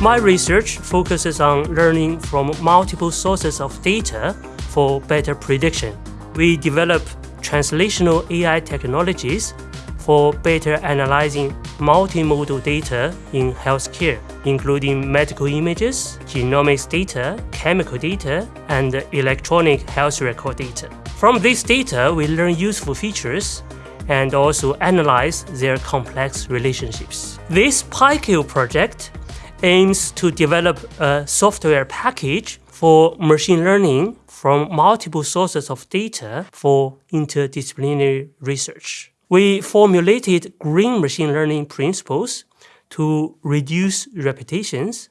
My research focuses on learning from multiple sources of data for better prediction. We develop translational AI technologies for better analyzing multimodal data in healthcare, including medical images, genomics data, chemical data, and electronic health record data. From this data, we learn useful features and also analyze their complex relationships. This PyKale project aims to develop a software package for machine learning from multiple sources of data for interdisciplinary research. We formulated green machine learning principles to reduce repetitions,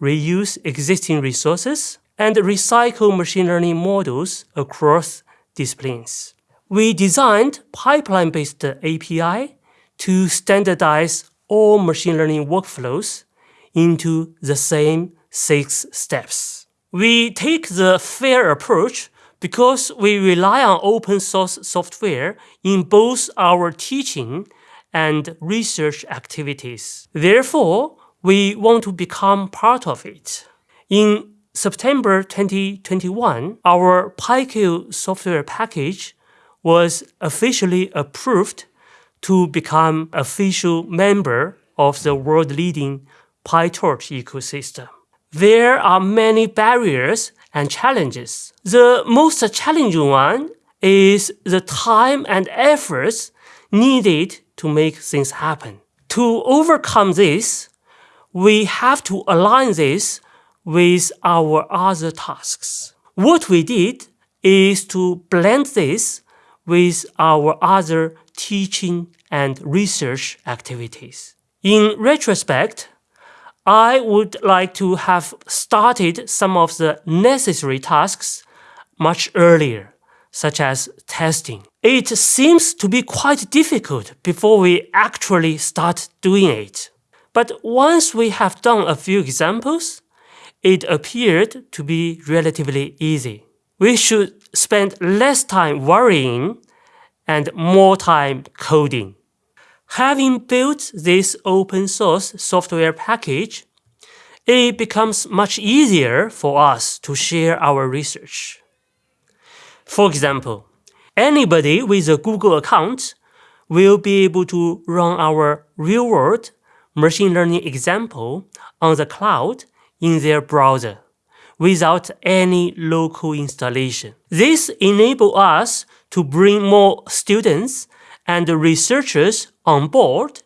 reuse existing resources, and recycle machine learning models across disciplines. We designed pipeline-based API to standardize all machine learning workflows into the same six steps. We take the FAIR approach because we rely on open source software in both our teaching and research activities. Therefore, we want to become part of it. In September 2021, our PyKale software package was officially approved to become official member of the world-leading PyTorch ecosystem. There are many barriers and challenges. The most challenging one is the time and efforts needed to make things happen. To overcome this, we have to align this with our other tasks. What we did is to blend this with our other teaching and research activities. In retrospect, I would like to have started some of the necessary tasks much earlier, such as testing. It seems to be quite difficult before we actually start doing it. But once we have done a few examples, it appeared to be relatively easy. We should spend less time worrying and more time coding. Having built this open source software package, it becomes much easier for us to share our research. For example, anybody with a Google account will be able to run our real-world machine learning example on the cloud in their browser without any local installation. This enables us to bring more students and researchers on board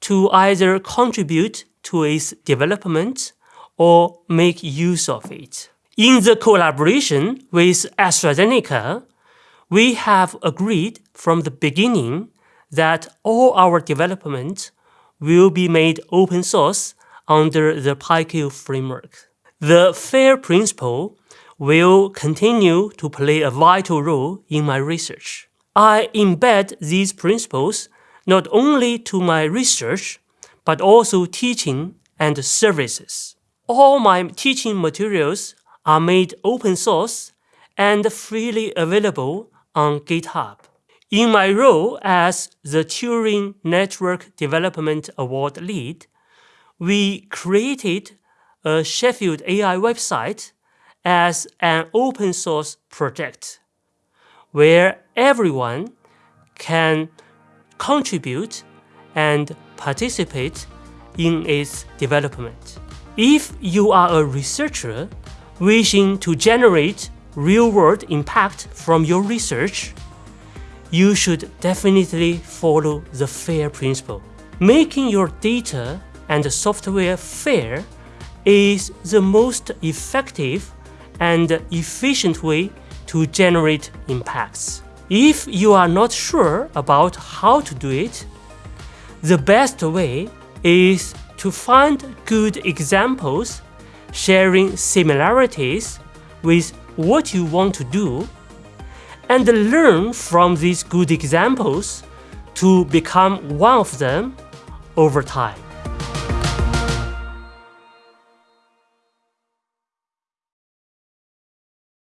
to either contribute to its development or make use of it. In the collaboration with AstraZeneca, we have agreed from the beginning that all our development will be made open source under the PyKale framework. The FAIR principle will continue to play a vital role in my research. I embed these principles not only to my research, but also teaching and services. All my teaching materials are made open source and freely available on GitHub. In my role as the Turing Network Development Award lead, we created a Sheffield AI website as an open source project where everyone can contribute and participate in its development. If you are a researcher wishing to generate real-world impact from your research, you should definitely follow the FAIR principle. Making your data and software fair is the most effective and efficient way to generate impacts. If you are not sure about how to do it, the best way is to find good examples sharing similarities with what you want to do and learn from these good examples to become one of them over time.